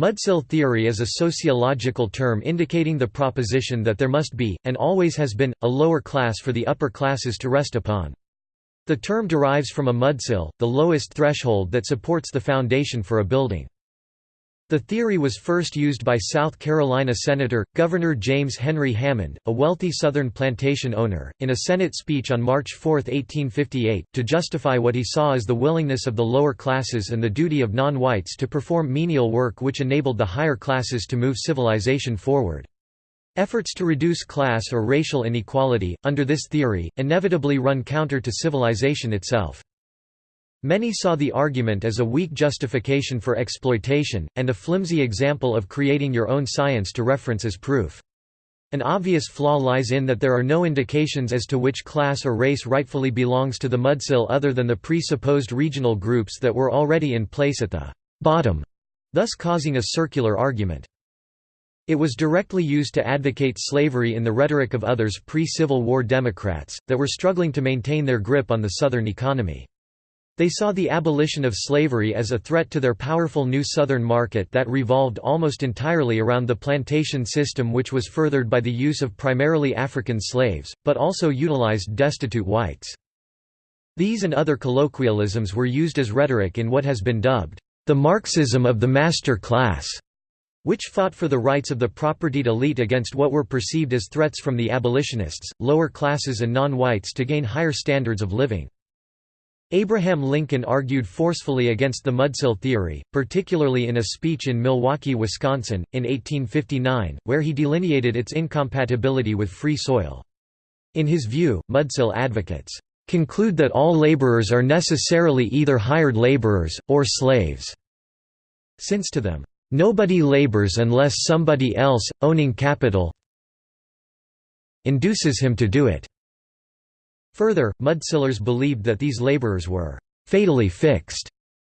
Mudsill theory is a sociological term indicating the proposition that there must be, and always has been, a lower class for the upper classes to rest upon. The term derives from a mudsill, the lowest threshold that supports the foundation for a building. The theory was first used by South Carolina Senator, Governor James Henry Hammond, a wealthy Southern plantation owner, in a Senate speech on March 4, 1858, to justify what he saw as the willingness of the lower classes and the duty of non-whites to perform menial work which enabled the higher classes to move civilization forward. Efforts to reduce class or racial inequality, under this theory, inevitably run counter to civilization itself. Many saw the argument as a weak justification for exploitation, and a flimsy example of creating your own science to reference as proof. An obvious flaw lies in that there are no indications as to which class or race rightfully belongs to the mudsill other than the presupposed regional groups that were already in place at the bottom, thus causing a circular argument. It was directly used to advocate slavery in the rhetoric of others pre-Civil War Democrats, that were struggling to maintain their grip on the Southern economy. They saw the abolition of slavery as a threat to their powerful new Southern market that revolved almost entirely around the plantation system which was furthered by the use of primarily African slaves, but also utilized destitute whites. These and other colloquialisms were used as rhetoric in what has been dubbed, "...the Marxism of the master class", which fought for the rights of the propertied elite against what were perceived as threats from the abolitionists, lower classes and non-whites to gain higher standards of living. Abraham Lincoln argued forcefully against the mudsill theory, particularly in a speech in Milwaukee, Wisconsin, in 1859, where he delineated its incompatibility with free soil. In his view, mudsill advocates, "...conclude that all laborers are necessarily either hired laborers, or slaves," since to them, "...nobody labors unless somebody else, owning capital induces him to do it." Further, Mudsillers believed that these laborers were «fatally fixed»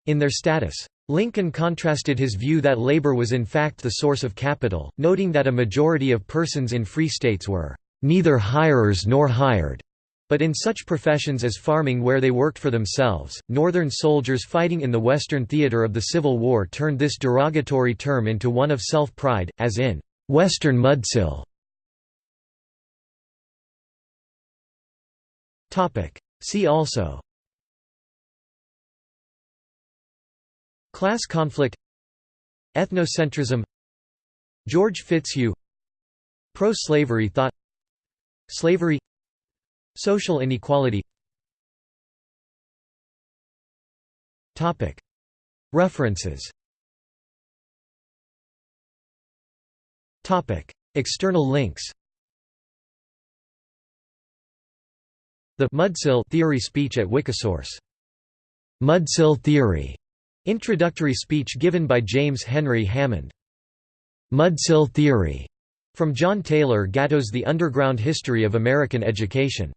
in their status. Lincoln contrasted his view that labor was in fact the source of capital, noting that a majority of persons in free states were «neither hirers nor hired», but in such professions as farming where they worked for themselves, Northern soldiers fighting in the Western theater of the Civil War turned this derogatory term into one of self-pride, as in, "'Western Mudsill' See also. Class conflict. Ethnocentrism. George Fitzhugh. Pro-slavery thought. Slavery. Social inequality. References. External links The Mudsill theory speech at Wikisource. Mudsill theory. Introductory speech given by James Henry Hammond. Mudsill theory. From John Taylor Gatto's The Underground History of American Education.